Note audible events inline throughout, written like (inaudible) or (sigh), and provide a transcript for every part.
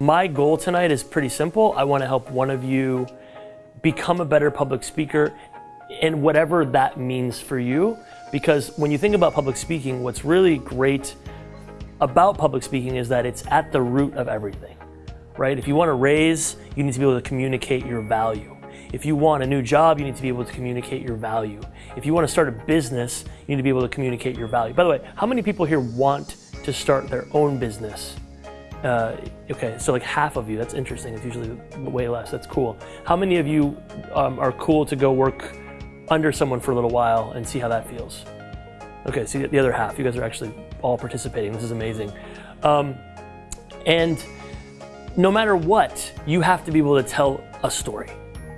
My goal tonight is pretty simple. I want to help one of you become a better public speaker and whatever that means for you. Because when you think about public speaking, what's really great about public speaking is that it's at the root of everything, right? If you want to raise, you need to be able to communicate your value. If you want a new job, you need to be able to communicate your value. If you want to start a business, you need to be able to communicate your value. By the way, how many people here want to start their own business? Uh, okay, so like half of you, that's interesting. It's usually way less, that's cool. How many of you um, are cool to go work under someone for a little while and see how that feels? Okay, see the other half, you guys are actually all participating. This is amazing. Um, and no matter what, you have to be able to tell a story,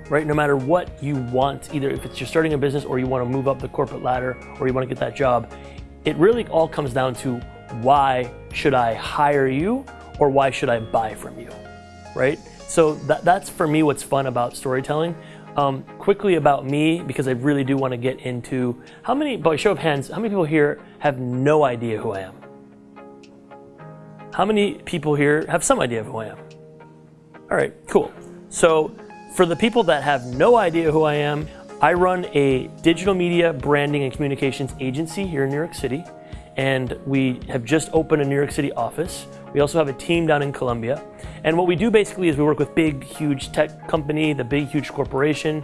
right? No matter what you want, either if it's you're starting a business or you want to move up the corporate ladder or you want to get that job, it really all comes down to why should I hire you or why should I buy from you, right? So that, that's for me what's fun about storytelling. Um, quickly about me, because I really do want to get into how many, by show of hands, how many people here have no idea who I am? How many people here have some idea of who I am? All right, cool. So for the people that have no idea who I am, I run a digital media branding and communications agency here in New York City, and we have just opened a New York City office. We also have a team down in Colombia. And what we do basically is we work with big, huge tech company, the big, huge corporation,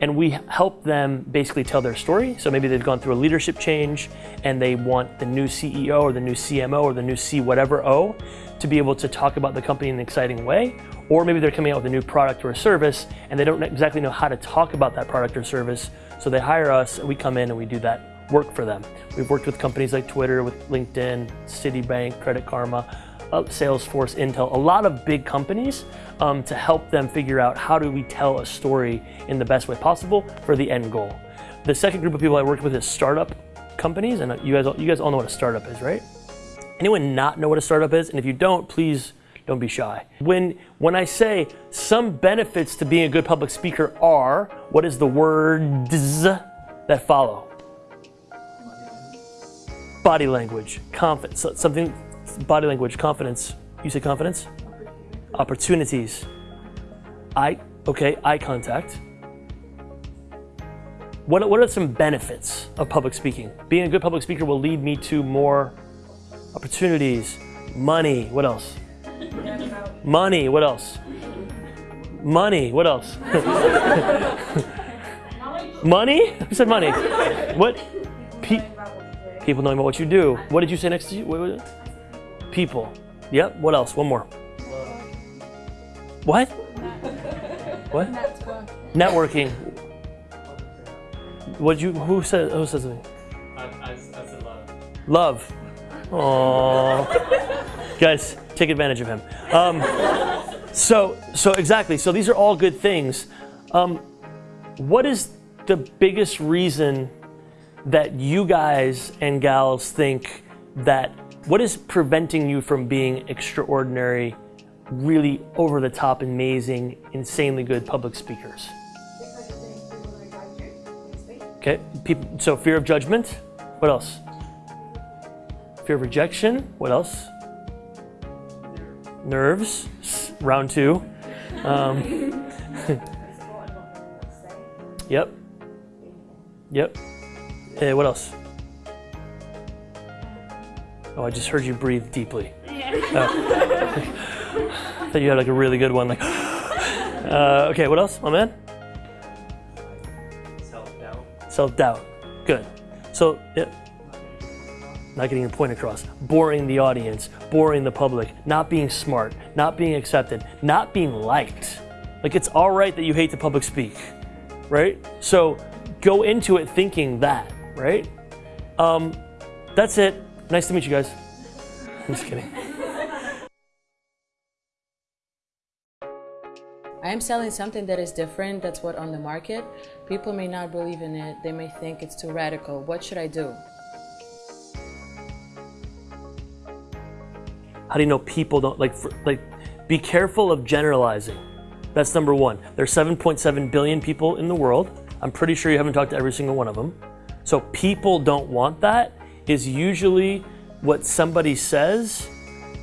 and we help them basically tell their story. So maybe they've gone through a leadership change and they want the new CEO or the new CMO or the new C whatever O to be able to talk about the company in an exciting way. Or maybe they're coming out with a new product or a service and they don't exactly know how to talk about that product or service. So they hire us and we come in and we do that work for them. We've worked with companies like Twitter, with LinkedIn, Citibank, Credit Karma, uh, Salesforce, Intel, a lot of big companies um, to help them figure out how do we tell a story in the best way possible for the end goal. The second group of people I worked with is startup companies, and you guys, you guys all know what a startup is, right? Anyone not know what a startup is? And if you don't, please don't be shy. When, when I say some benefits to being a good public speaker are, what is the words that follow? Body language, confidence, something body language, confidence. You say confidence? Opportunities. Eye, okay, eye contact. What, what are some benefits of public speaking? Being a good public speaker will lead me to more opportunities, money, what else? money, what else? Money, what else? (laughs) money? Who said money? What? Pe people knowing about what you do. What did you say next to you? People. Yep. What else? One more. What? What? Networking. What you? Who said? Who says something? I, I, I said love. Love. Aww. Guys, take advantage of him. Um, so, so exactly. So these are all good things. Um, what is the biggest reason that you guys and gals think that what is preventing you from being extraordinary, really over the top, amazing, insanely good public speakers? Okay, people, so fear of judgment. What else? Fear of rejection. What else? Nerves. Round two. Um, (laughs) yep. Yep. Uh, what else? Oh, I just heard you breathe deeply. Yeah. Oh. I (laughs) thought you had like a really good one. Like, (gasps) uh, okay, what else, my man? Self-doubt. Self-doubt. Good. So, yeah. Not getting your point across. Boring the audience, boring the public, not being smart, not being accepted, not being liked. Like it's all right that you hate to public speak, right? So go into it thinking that, right? Um, that's it. Nice to meet you guys. I'm just kidding. I am selling something that is different, that's what on the market. People may not believe in it, they may think it's too radical. What should I do? How do you know people don't, like, for, like, be careful of generalizing. That's number one. There's 7.7 billion people in the world. I'm pretty sure you haven't talked to every single one of them. So people don't want that is usually what somebody says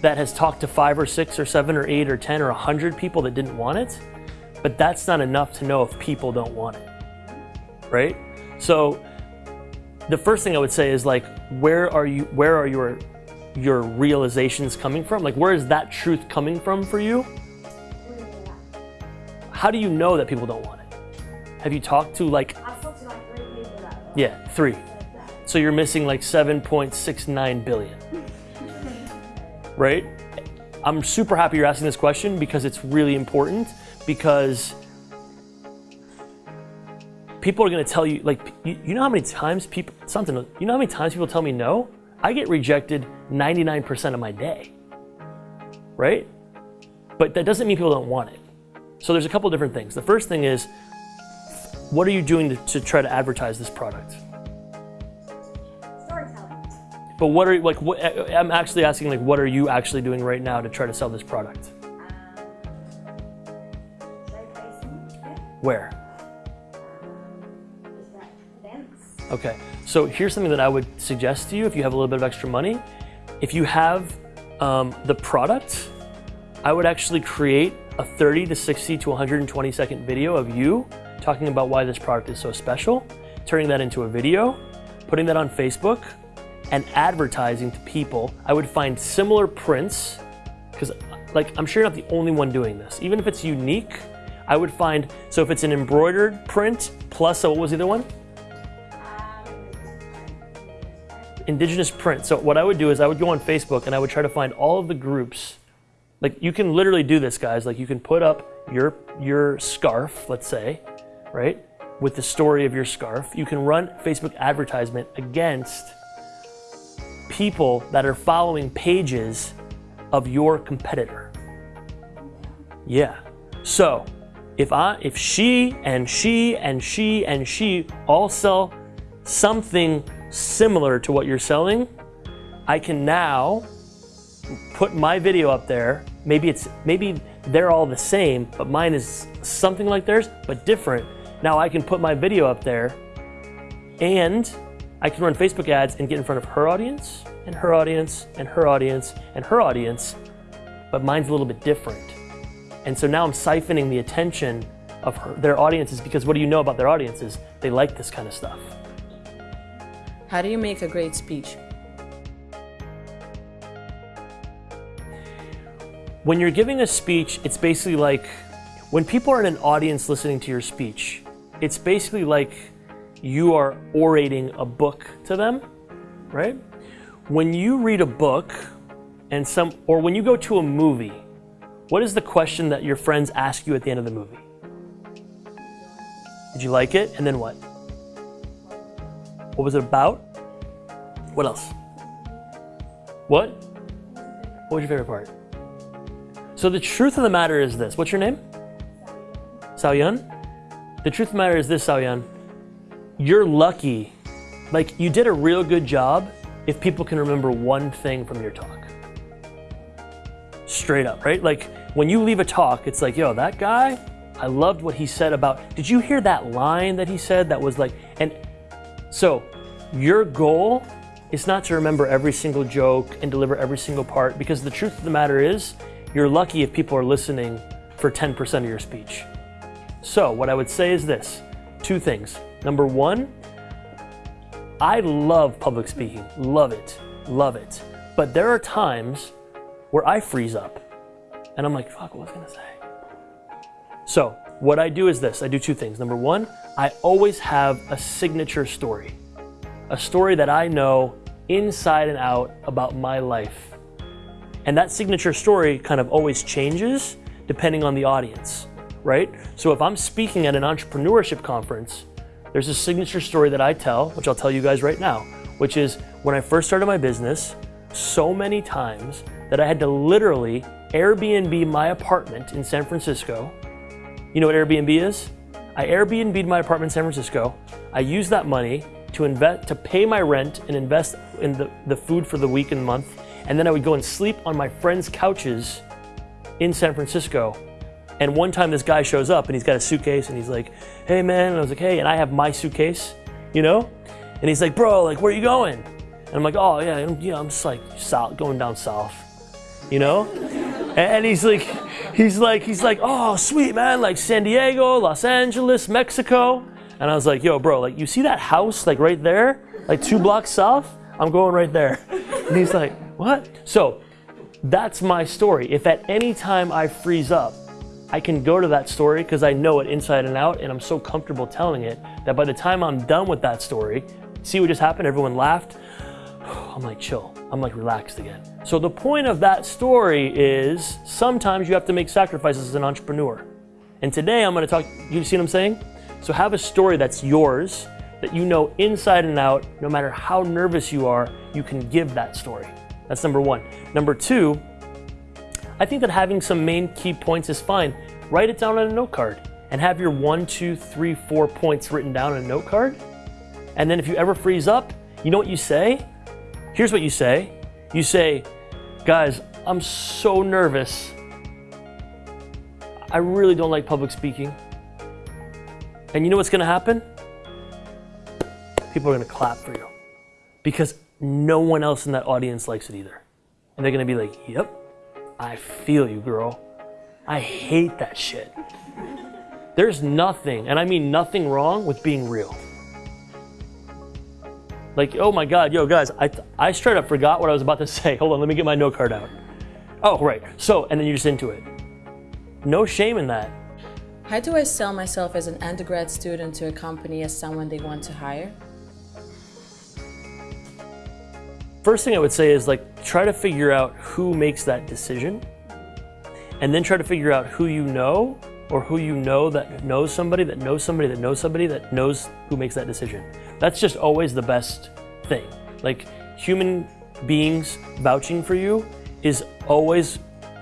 that has talked to five or six or seven or eight or 10 or 100 people that didn't want it, but that's not enough to know if people don't want it, right? So the first thing I would say is like, where are you, where are your, your realizations coming from? Like, where is that truth coming from for you? How do you know that people don't want it? Have you talked to like, I've talked to like three people that yeah, three. So you're missing like 7.69 billion. Right? I'm super happy you're asking this question because it's really important because people are going to tell you like you, you know how many times people something you know how many times people tell me no? I get rejected 99% of my day. Right? But that doesn't mean people don't want it. So there's a couple different things. The first thing is what are you doing to, to try to advertise this product? But what are like? What, I'm actually asking like, what are you actually doing right now to try to sell this product? It. Where? Um, is that events? Okay. So here's something that I would suggest to you if you have a little bit of extra money. If you have um, the product, I would actually create a 30 to 60 to 120 second video of you talking about why this product is so special, turning that into a video, putting that on Facebook, and advertising to people. I would find similar prints because like I'm sure you're not the only one doing this. Even if it's unique, I would find so if it's an embroidered print plus a, what was the other one? indigenous print. So what I would do is I would go on Facebook and I would try to find all of the groups. Like you can literally do this, guys. Like you can put up your your scarf, let's say, right, with the story of your scarf. You can run Facebook advertisement against people that are following pages of your competitor. Yeah. So if I if she and she and she and she all sell something similar to what you're selling, I can now put my video up there. Maybe it's maybe they're all the same, but mine is something like theirs, but different. Now I can put my video up there and I can run Facebook ads and get in front of her audience and her audience and her audience and her audience, but mine's a little bit different. And so now I'm siphoning the attention of her, their audiences because what do you know about their audiences? They like this kind of stuff. How do you make a great speech? When you're giving a speech, it's basically like when people are in an audience listening to your speech, it's basically like you are orating a book to them, right? When you read a book and some or when you go to a movie, what is the question that your friends ask you at the end of the movie? Did you like it? And then what? What was it about? What else? What? What was your favorite part? So the truth of the matter is this. What's your name? Saoyun? The truth of the matter is this, Saoyun. You're lucky. Like you did a real good job if people can remember one thing from your talk. Straight up, right? Like when you leave a talk, it's like, yo, that guy, I loved what he said about. Did you hear that line that he said that was like and so your goal is not to remember every single joke and deliver every single part because the truth of the matter is you're lucky if people are listening for 10% of your speech. So, what I would say is this two things. Number one, I love public speaking, love it, love it. But there are times where I freeze up and I'm like, fuck, what was I gonna say? So, what I do is this I do two things. Number one, I always have a signature story, a story that I know inside and out about my life. And that signature story kind of always changes depending on the audience, right? So if I'm speaking at an entrepreneurship conference, there's a signature story that I tell, which I'll tell you guys right now, which is when I first started my business, so many times that I had to literally Airbnb my apartment in San Francisco. You know what Airbnb is? I Airbnb'd my apartment in San Francisco. I used that money to invest to pay my rent and invest in the, the food for the week and month. And then I would go and sleep on my friends' couches in San Francisco. And one time this guy shows up and he's got a suitcase and he's like, hey man, and I was like, hey, and I have my suitcase, you know? And he's like, bro, like, where are you going? And I'm like, oh yeah, I'm, know, I'm just like south, going down south. you know? And, and he's like, he's like, he's like, oh, sweet man, like San Diego, Los Angeles, Mexico. And I was like, yo, bro, like you see that house like right there, like two blocks south? I'm going right there. (laughs) And he's like, what? So that's my story. If at any time I freeze up, I can go to that story because I know it inside and out and I'm so comfortable telling it that by the time I'm done with that story, see what just happened? Everyone laughed. (sighs) I'm like, chill. I'm like relaxed again. So the point of that story is sometimes you have to make sacrifices as an entrepreneur. And today I'm going to talk, you see what I'm saying? So have a story that's yours, that you know inside and out, no matter how nervous you are, you can give that story. That's number one. Number two, I think that having some main key points is fine. Write it down on a note card and have your one, two, three, four points written down on a note card. And then if you ever freeze up, you know what you say? Here's what you say. You say, guys, I'm so nervous. I really don't like public speaking. And you know what's gonna happen? People are gonna clap for you because no one else in that audience likes it either. And they're gonna be like, yep, I feel you, girl. I hate that shit. There's nothing, and I mean nothing wrong with being real. Like, oh my God, yo, guys, I, I straight up forgot what I was about to (laughs) say. Hold on, let me get my note card out. Oh, right. So, and then you're just into it. No shame in that. How do I sell myself as an undergrad student to a company as someone they want to hire? First thing I would say is like try to figure out who makes that decision and then try to figure out who you know or who you know that knows somebody that knows somebody that knows somebody that knows who makes that decision. That's just always the best thing. Like human beings vouching for you is always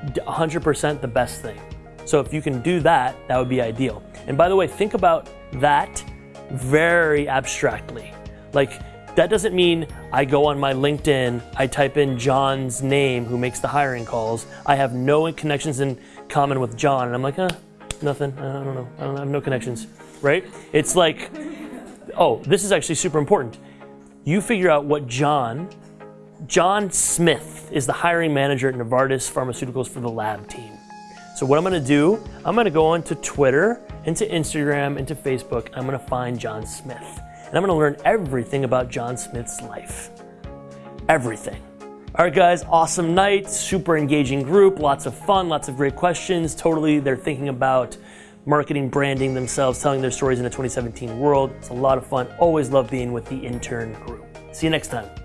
100% the best thing. So if you can do that, that would be ideal. And by the way, think about that very abstractly. Like that doesn't mean I go on my LinkedIn, I type in John's name who makes the hiring calls. I have no connections in common with John. And I'm like, uh, nothing. I don't know. I, don't, have no connections, right? It's like, oh, this is actually super important. You figure out what John, John Smith is the hiring manager at Novartis Pharmaceuticals for the lab team. So what I'm gonna do, I'm gonna go onto Twitter, into Instagram, into Facebook, I'm gonna find John Smith and I'm gonna learn everything about John Smith's life. Everything. All right, guys, awesome night, super engaging group, lots of fun, lots of great questions. Totally, they're thinking about marketing, branding themselves, telling their stories in a 2017 world. It's a lot of fun. Always love being with the intern group. See you next time.